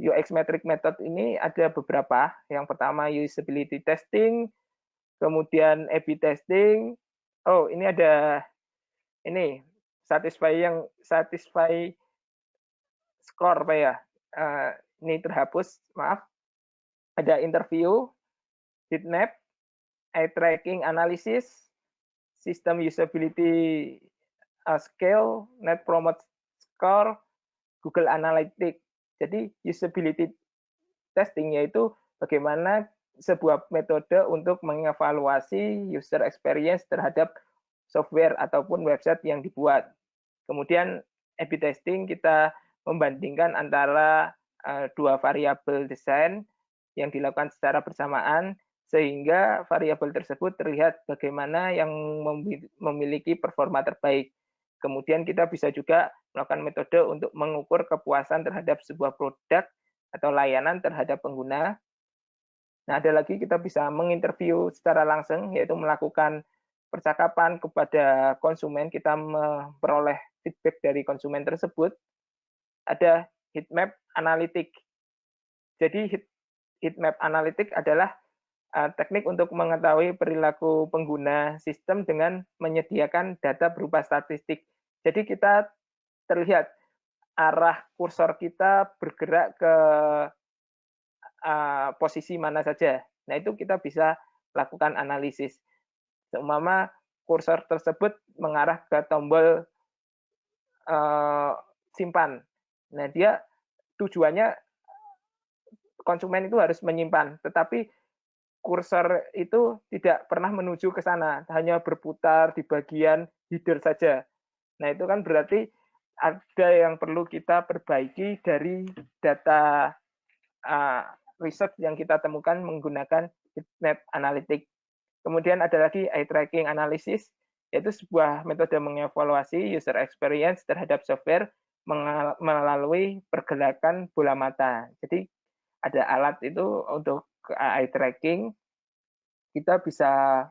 UX metric method ini ada beberapa. Yang pertama usability testing, kemudian A/B testing. Oh, ini ada ini satisfy yang satisfy score apa ya? Uh, ini terhapus, maaf. Ada interview, heat map, eye tracking analysis, system usability uh, scale, net promote score, Google Analytics. Jadi usability testing yaitu bagaimana sebuah metode untuk mengevaluasi user experience terhadap software ataupun website yang dibuat. Kemudian A/B testing kita membandingkan antara uh, dua variabel desain yang dilakukan secara bersamaan sehingga variabel tersebut terlihat bagaimana yang memiliki performa terbaik. Kemudian kita bisa juga melakukan metode untuk mengukur kepuasan terhadap sebuah produk atau layanan terhadap pengguna. Nah, ada lagi kita bisa menginterview secara langsung, yaitu melakukan percakapan kepada konsumen, kita memperoleh feedback dari konsumen tersebut. Ada heat map analitik. Jadi heat, heat map analitik adalah uh, teknik untuk mengetahui perilaku pengguna sistem dengan menyediakan data berupa statistik jadi kita terlihat arah kursor kita bergerak ke uh, posisi mana saja. Nah, itu kita bisa lakukan analisis. Seumpama kursor tersebut mengarah ke tombol uh, simpan. Nah, dia tujuannya konsumen itu harus menyimpan, tetapi kursor itu tidak pernah menuju ke sana, hanya berputar di bagian header saja. Nah, itu kan berarti ada yang perlu kita perbaiki dari data uh, research yang kita temukan menggunakan heatmap analytic. Kemudian ada lagi eye tracking analysis, yaitu sebuah metode mengevaluasi user experience terhadap software melalui pergerakan bola mata. Jadi ada alat itu untuk eye tracking, kita bisa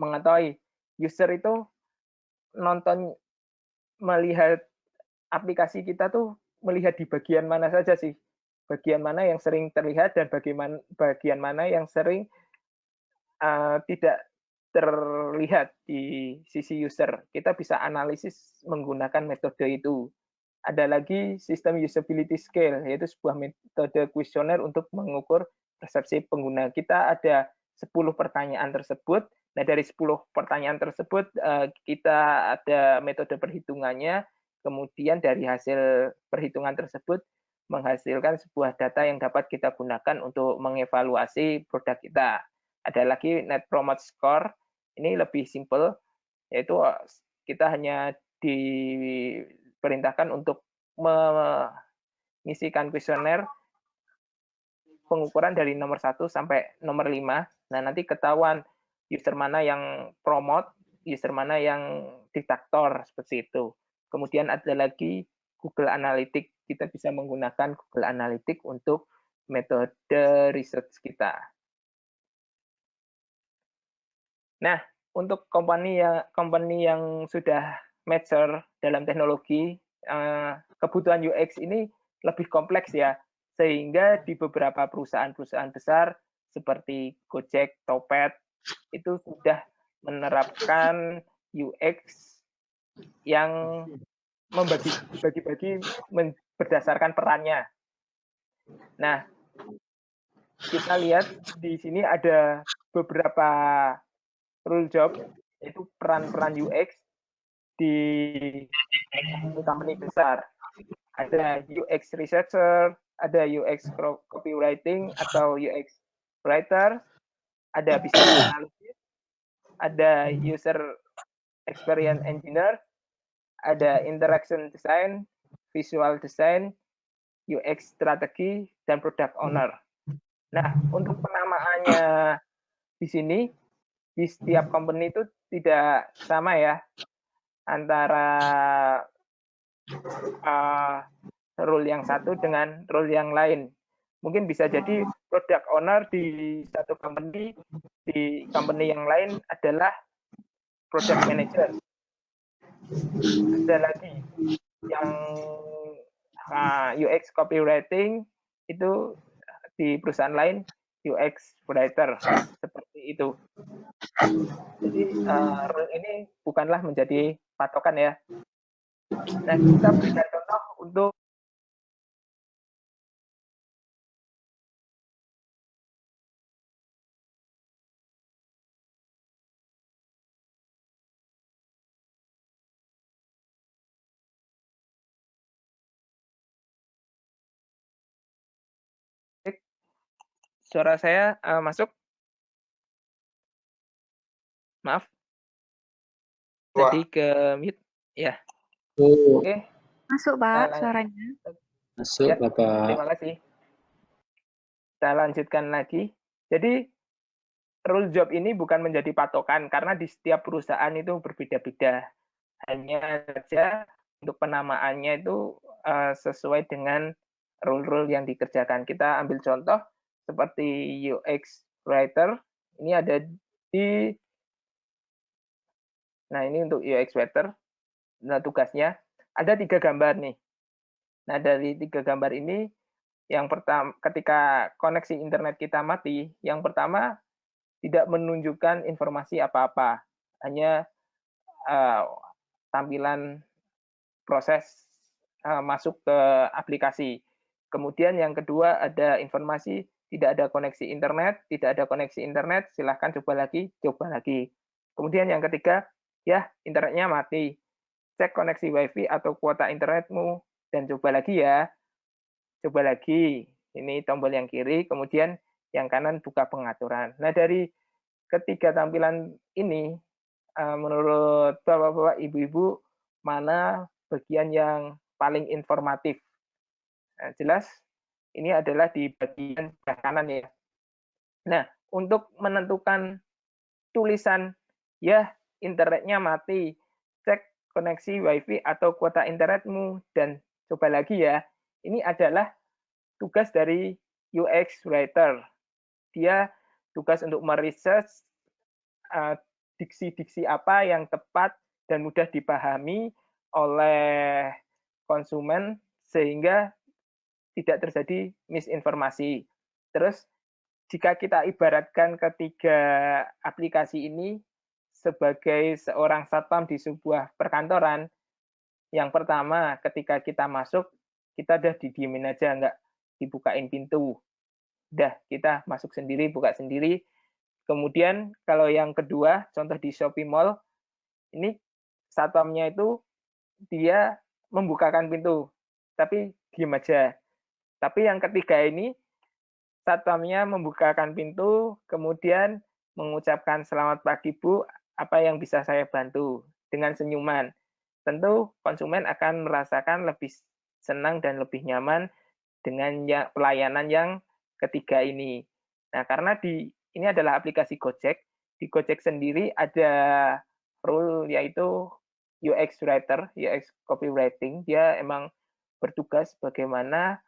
mengetahui user itu nonton melihat aplikasi kita tuh melihat di bagian mana saja sih bagian mana yang sering terlihat dan bagaimana bagian mana yang sering uh, tidak terlihat di sisi user. Kita bisa analisis menggunakan metode itu. Ada lagi sistem usability scale, yaitu sebuah metode kuesioner untuk mengukur persepsi pengguna. Kita ada 10 pertanyaan tersebut Nah, dari 10 pertanyaan tersebut, eh, kita ada metode perhitungannya, kemudian dari hasil perhitungan tersebut menghasilkan sebuah data yang dapat kita gunakan untuk mengevaluasi produk kita. Ada lagi Net Promote Score, ini lebih simple, yaitu eh, kita hanya diperintahkan untuk mengisikan kuesioner pengukuran dari nomor 1 sampai nomor 5. Nah, nanti ketahuan user mana yang promote, user mana yang diktator seperti itu. Kemudian ada lagi Google Analytics. Kita bisa menggunakan Google Analytics untuk metode research kita. Nah, untuk company yang company yang sudah mature dalam teknologi, eh, kebutuhan UX ini lebih kompleks ya, sehingga di beberapa perusahaan-perusahaan besar seperti Gojek, Topet, itu sudah menerapkan UX yang membagi bagi-bagi berdasarkan perannya. Nah, kita lihat di sini ada beberapa rule job yaitu peran-peran UX di company besar. Ada UX researcher, ada UX copywriting atau UX writer, ada business analysis, ada user experience engineer, ada interaction design, visual design, UX strategi, dan product owner. Nah, untuk penamaannya di sini, di setiap company itu tidak sama ya, antara uh, role yang satu dengan role yang lain mungkin bisa jadi product owner di satu company di company yang lain adalah product manager ada lagi yang uh, ah, UX copywriting itu di perusahaan lain UX writer seperti itu. Jadi uh, ini bukanlah menjadi patokan ya. Nah kita berikan contoh untuk Suara saya uh, masuk? Maaf. Jadi ke mute. Ya. Oh. Oke. Okay. Masuk, Pak, suaranya. Masuk, ya, Bapak. Terima kasih. Kita lanjutkan lagi. Jadi, rule job ini bukan menjadi patokan, karena di setiap perusahaan itu berbeda-beda. Hanya saja untuk penamaannya itu uh, sesuai dengan rule-rule yang dikerjakan. Kita ambil contoh, seperti UX writer ini ada di nah ini untuk UX writer. Nah tugasnya ada tiga gambar nih. Nah dari tiga gambar ini yang pertama ketika koneksi internet kita mati yang pertama tidak menunjukkan informasi apa-apa. Hanya uh, tampilan proses uh, masuk ke aplikasi. Kemudian yang kedua ada informasi tidak ada koneksi internet, tidak ada koneksi internet, silahkan coba lagi, coba lagi. Kemudian yang ketiga, ya internetnya mati. Cek koneksi WiFi atau kuota internetmu dan coba lagi ya. Coba lagi. Ini tombol yang kiri, kemudian yang kanan buka pengaturan. Nah, dari ketiga tampilan ini eh, menurut Bapak-bapak, Ibu-ibu mana bagian yang paling informatif? Nah, jelas ini adalah di bagian kanan ya. Nah, untuk menentukan tulisan ya internetnya mati, cek koneksi WiFi atau kuota internetmu dan coba lagi ya. Ini adalah tugas dari UX writer. Dia tugas untuk meresearch uh, diksi-diksi apa yang tepat dan mudah dipahami oleh konsumen sehingga tidak terjadi misinformasi. Terus jika kita ibaratkan ketiga aplikasi ini sebagai seorang satpam di sebuah perkantoran, yang pertama ketika kita masuk, kita udah didiemin aja, nggak dibukain pintu. Udah, kita masuk sendiri, buka sendiri. Kemudian kalau yang kedua, contoh di Shopee Mall, ini satpamnya itu dia membukakan pintu, tapi diem aja. Tapi yang ketiga ini, satpamnya membukakan pintu, kemudian mengucapkan selamat pagi Bu, apa yang bisa saya bantu dengan senyuman. Tentu konsumen akan merasakan lebih senang dan lebih nyaman dengan ya, pelayanan yang ketiga ini. Nah, karena di ini adalah aplikasi Gojek, di Gojek sendiri ada rule yaitu UX writer, UX copywriting, dia emang bertugas bagaimana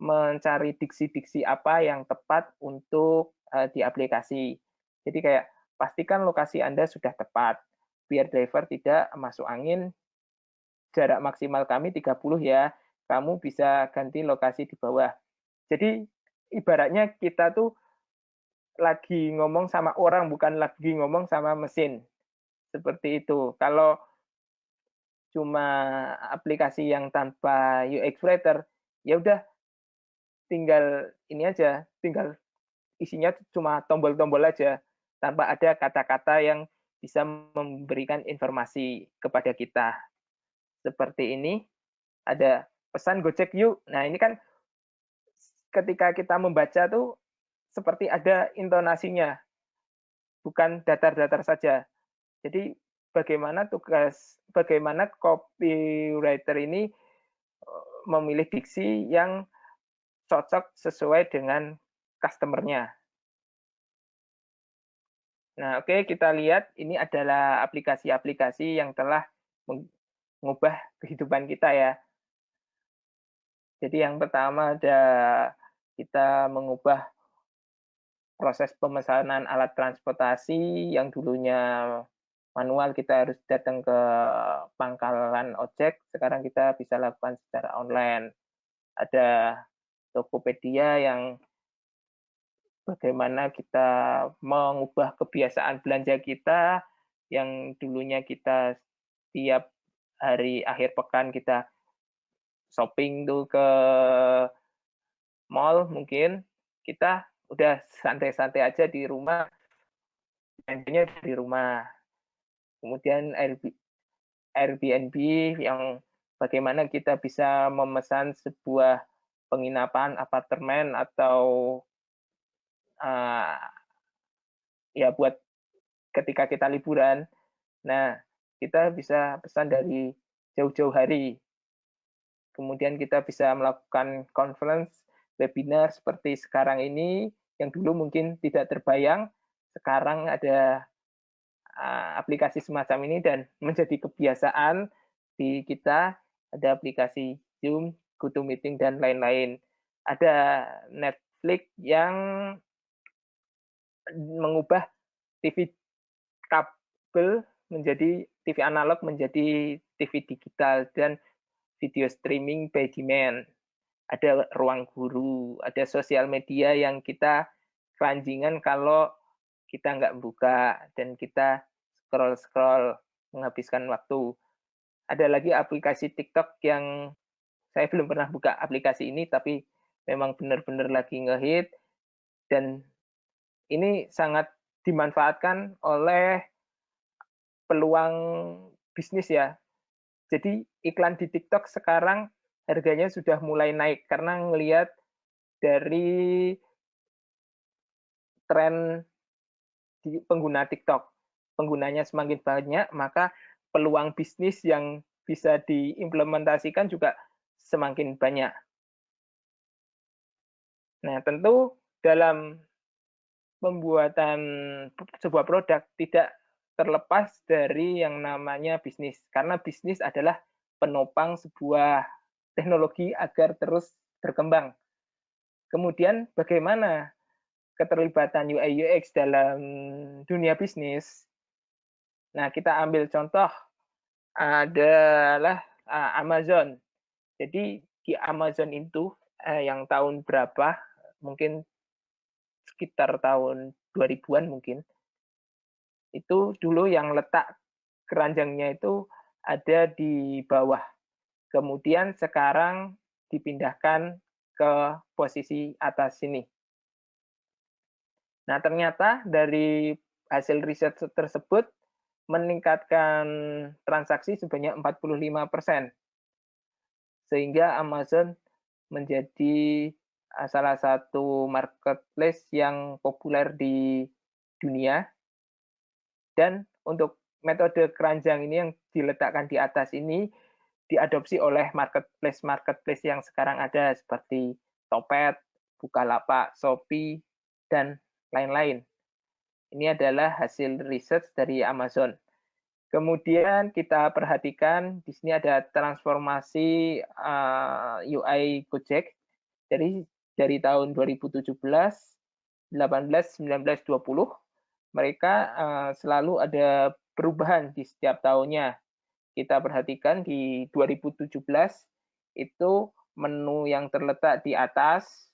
mencari diksi-diksi apa yang tepat untuk uh, di aplikasi. Jadi kayak pastikan lokasi Anda sudah tepat, biar driver tidak masuk angin. Jarak maksimal kami 30 ya, kamu bisa ganti lokasi di bawah. Jadi ibaratnya kita tuh lagi ngomong sama orang, bukan lagi ngomong sama mesin. Seperti itu. Kalau cuma aplikasi yang tanpa UX writer, ya udah tinggal ini aja, tinggal isinya cuma tombol-tombol aja, tanpa ada kata-kata yang bisa memberikan informasi kepada kita. Seperti ini, ada pesan Gojek yuk. Nah ini kan ketika kita membaca tuh seperti ada intonasinya, bukan datar-datar saja. Jadi bagaimana tugas, bagaimana copywriter ini eh, memilih diksi yang cocok sesuai dengan customer-nya. Nah, oke, okay, kita lihat ini adalah aplikasi-aplikasi yang telah mengubah kehidupan kita ya. Jadi yang pertama ada kita mengubah proses pemesanan alat transportasi yang dulunya manual kita harus datang ke pangkalan ojek, sekarang kita bisa lakukan secara online. Ada Tokopedia yang bagaimana kita mengubah kebiasaan belanja kita yang dulunya kita tiap hari akhir pekan kita shopping tuh ke mall mungkin kita udah santai-santai aja di rumah belanjanya di rumah. Kemudian Airbnb yang bagaimana kita bisa memesan sebuah penginapan apartemen atau uh, ya buat ketika kita liburan. Nah, kita bisa pesan dari jauh-jauh hari. Kemudian kita bisa melakukan conference, webinar seperti sekarang ini, yang dulu mungkin tidak terbayang, sekarang ada uh, aplikasi semacam ini dan menjadi kebiasaan di kita, ada aplikasi Zoom, GoToMeeting, dan lain-lain. Ada Netflix yang mengubah TV kabel menjadi TV analog menjadi TV digital dan video streaming by demand. Ada ruang guru, ada sosial media yang kita keranjingan kalau kita nggak buka dan kita scroll-scroll menghabiskan waktu. Ada lagi aplikasi TikTok yang saya belum pernah buka aplikasi ini, tapi memang benar-benar lagi ngehit dan ini sangat dimanfaatkan oleh peluang bisnis ya. Jadi iklan di TikTok sekarang harganya sudah mulai naik karena ngelihat dari tren di pengguna TikTok. Penggunanya semakin banyak, maka peluang bisnis yang bisa diimplementasikan juga semakin banyak. Nah, tentu dalam pembuatan sebuah produk tidak terlepas dari yang namanya bisnis. Karena bisnis adalah penopang sebuah teknologi agar terus berkembang. Kemudian bagaimana keterlibatan UI UX dalam dunia bisnis? Nah, kita ambil contoh adalah Amazon. Jadi di Amazon itu eh, yang tahun berapa? Mungkin sekitar tahun 2000-an mungkin. Itu dulu yang letak keranjangnya itu ada di bawah. Kemudian sekarang dipindahkan ke posisi atas sini. Nah, ternyata dari hasil riset tersebut meningkatkan transaksi sebanyak 45%. Sehingga Amazon menjadi Eh, salah satu marketplace yang populer di dunia. Dan untuk metode keranjang ini yang diletakkan di atas ini diadopsi oleh marketplace-marketplace yang sekarang ada seperti Topet, Bukalapak, Shopee, dan lain-lain. Ini adalah hasil riset dari Amazon. Kemudian kita perhatikan di sini ada transformasi eh, UI Gojek. Jadi dari tahun 2017, 18, 19, 20 mereka uh, selalu ada perubahan di setiap tahunnya. Kita perhatikan di 2017 itu menu yang terletak di atas,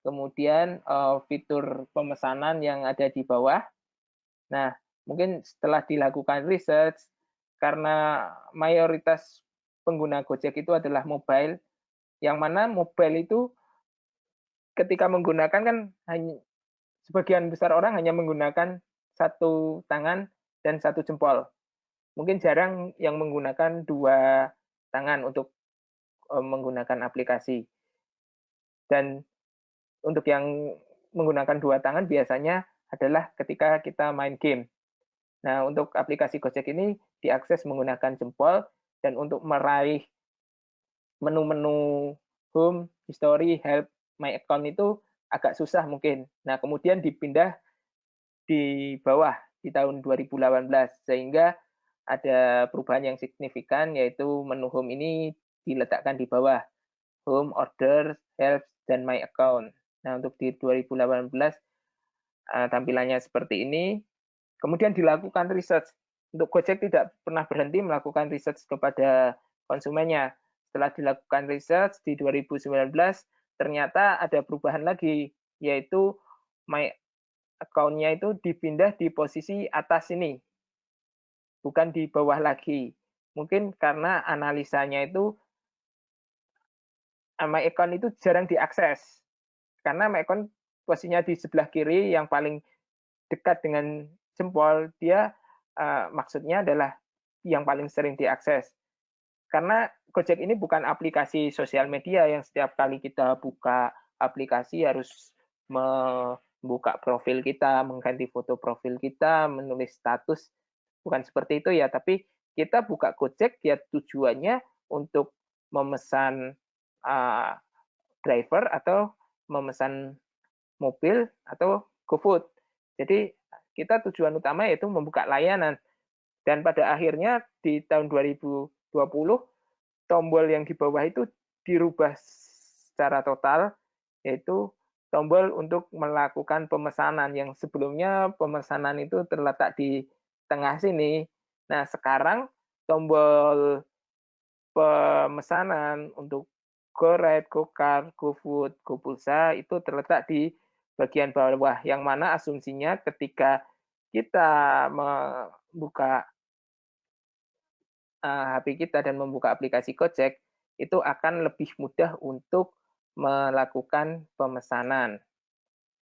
kemudian uh, fitur pemesanan yang ada di bawah. Nah, mungkin setelah dilakukan research, karena mayoritas pengguna Gojek itu adalah mobile, yang mana mobile itu ketika menggunakan kan hanya sebagian besar orang hanya menggunakan satu tangan dan satu jempol. Mungkin jarang yang menggunakan dua tangan untuk eh, menggunakan aplikasi. Dan untuk yang menggunakan dua tangan biasanya adalah ketika kita main game. Nah, untuk aplikasi Gojek ini diakses menggunakan jempol dan untuk meraih menu-menu home, history, help, my account itu agak susah mungkin. Nah, kemudian dipindah di bawah di tahun 2018 sehingga ada perubahan yang signifikan yaitu menu home ini diletakkan di bawah home, order, help, dan my account. Nah, untuk di 2018 uh, tampilannya seperti ini. Kemudian dilakukan research. Untuk Gojek tidak pernah berhenti melakukan research kepada konsumennya. Setelah dilakukan research di 2019, ternyata ada perubahan lagi, yaitu my account-nya itu dipindah di posisi atas ini, bukan di bawah lagi. Mungkin karena analisanya itu my account itu jarang diakses. Karena my account posisinya di sebelah kiri yang paling dekat dengan jempol, dia uh, maksudnya adalah yang paling sering diakses. Karena Gojek ini bukan aplikasi sosial media yang setiap kali kita buka aplikasi harus membuka profil kita, mengganti foto profil kita, menulis status. Bukan seperti itu ya, tapi kita buka Gojek ya tujuannya untuk memesan uh, driver atau memesan mobil atau GoFood. Jadi kita tujuan utama yaitu membuka layanan. Dan pada akhirnya di tahun 2020 tombol yang di bawah itu dirubah secara total, yaitu tombol untuk melakukan pemesanan yang sebelumnya pemesanan itu terletak di tengah sini. Nah, sekarang tombol pemesanan untuk GoRide, GoCar, GoFood, GoPulsa itu terletak di bagian bawah, yang mana asumsinya ketika kita membuka HP eh, kita dan membuka aplikasi Gojek, itu akan lebih mudah untuk melakukan pemesanan.